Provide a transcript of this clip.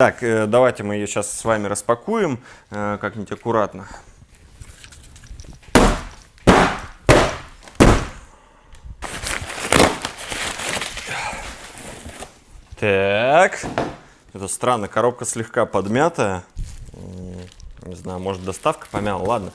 Так, э, давайте мы ее сейчас с вами распакуем э, как-нибудь аккуратно. Так. Это странно, коробка слегка подмятая. Не знаю, может доставка помяла. Ладно,